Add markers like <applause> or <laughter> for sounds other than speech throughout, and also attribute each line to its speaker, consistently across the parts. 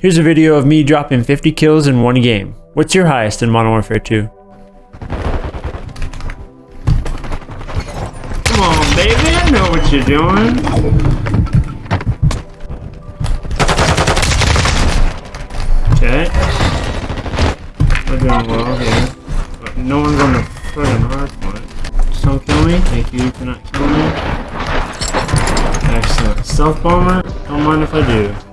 Speaker 1: Here's a video of me dropping 50 kills in one game. What's your highest in Modern Warfare 2?
Speaker 2: Come on, baby, I know what you're doing. Okay. We're doing well here. But no one's on the friggin' hard point. Just don't kill me. Thank you for not killing me. Excellent. Stealth bomber? Don't mind if I do.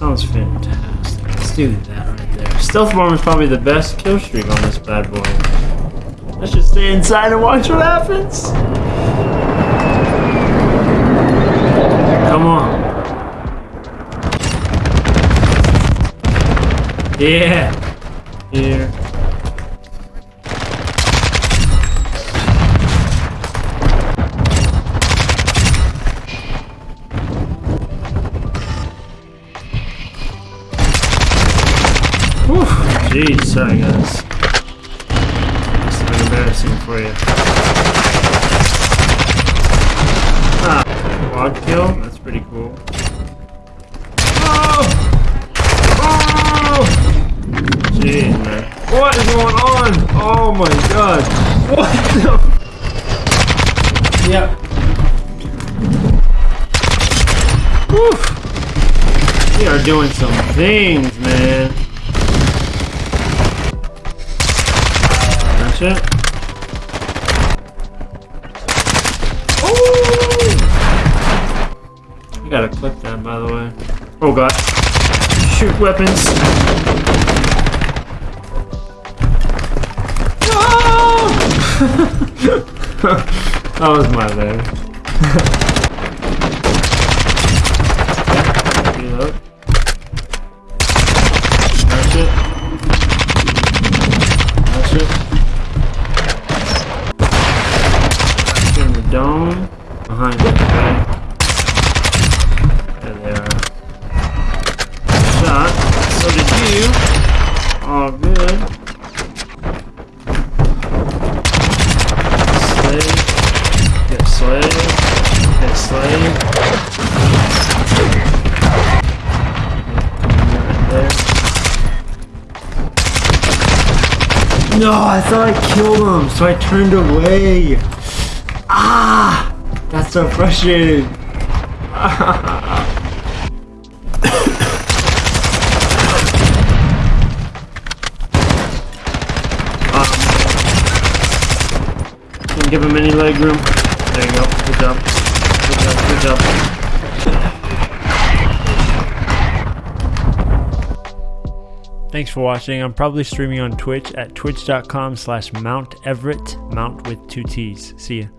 Speaker 2: Sounds fantastic. Let's do that right there. Stealth bomber is probably the best kill streak on this bad boy. Let's just stay inside and watch what happens. Come on. Yeah. Here. Jeez, sorry guys. This been embarrassing for you. Ah, quad kill? That's pretty cool. Oh! Oh! Jeez, man. What is going on? Oh my god. What the? Yep. Whew. We are doing some things, man. That's it. Oh! I gotta clip that, by the way. Oh god. Shoot weapons. No! <laughs> that was my bad. <laughs> dome. Behind it, okay? There they are. Shot. So did you. All good. Slave. Get slave. Get slave. Right there. No, I thought I killed him, so I turned away. That's so frustrating. Can give him any leg room. There you go. Good job. Good job. Good job.
Speaker 1: Thanks for watching. I'm probably streaming on Twitch at twitch.com slash Mount Everett, Mount with two T's. See ya.